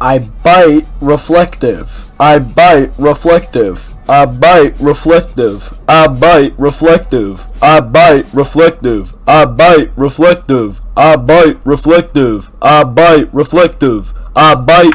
I bite reflective. I bite reflective. I bite reflective. I bite reflective. I bite reflective. I bite reflective. I bite reflective. I bite reflective. I bite